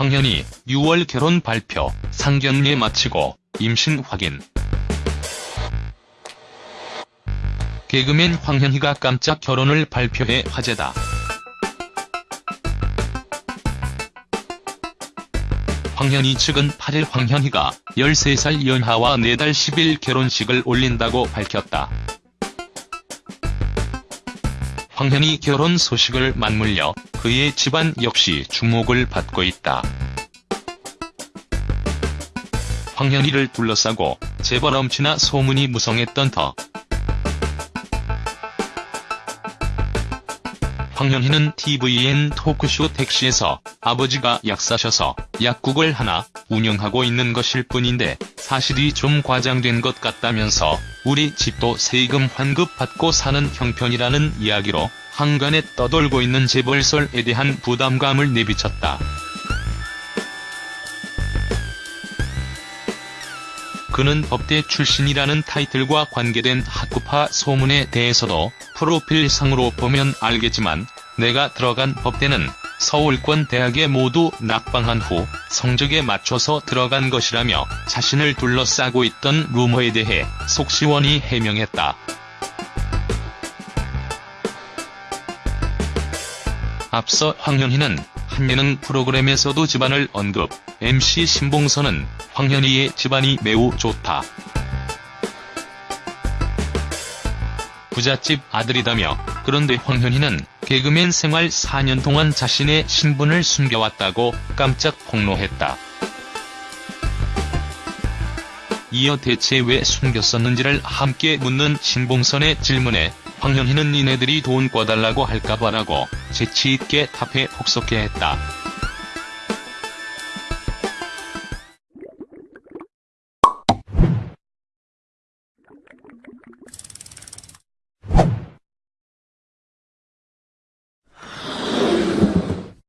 황현희 6월 결혼 발표, 상견례 마치고 임신 확인. 개그맨 황현희가 깜짝 결혼을 발표해 화제다. 황현희 측은 8일 황현희가 13살 연하와 4달 10일 결혼식을 올린다고 밝혔다. 황현희 결혼 소식을 맞물려 그의 집안 역시 주목을 받고 있다. 황현희를 둘러싸고 재벌 엄친아 소문이 무성했던 터. 황현희는 tvN 토크쇼 택시에서 아버지가 약사셔서 약국을 하나 운영하고 있는 것일 뿐인데 사실이 좀 과장된 것 같다면서 우리 집도 세금 환급 받고 사는 형편이라는 이야기로 한간에 떠돌고 있는 재벌설에 대한 부담감을 내비쳤다. 그는 법대 출신이라는 타이틀과 관계된 학구파 소문에 대해서도 프로필상으로 보면 알겠지만 내가 들어간 법대는 서울권 대학에 모두 낙방한 후 성적에 맞춰서 들어간 것이라며 자신을 둘러싸고 있던 루머에 대해 속 시원히 해명했다. 앞서 황현희는 한 예능 프로그램에서도 집안을 언급, MC 신봉선은 황현희의 집안이 매우 좋다. 부잣집 아들이다며 그런데 황현희는 개그맨 생활 4년 동안 자신의 신분을 숨겨왔다고 깜짝 폭로했다. 이어 대체 왜 숨겼었는지를 함께 묻는 신봉선의 질문에 황현희는 니네들이 돈 꿔달라고 할까봐라고 재치있게 답해 폭소케 했다.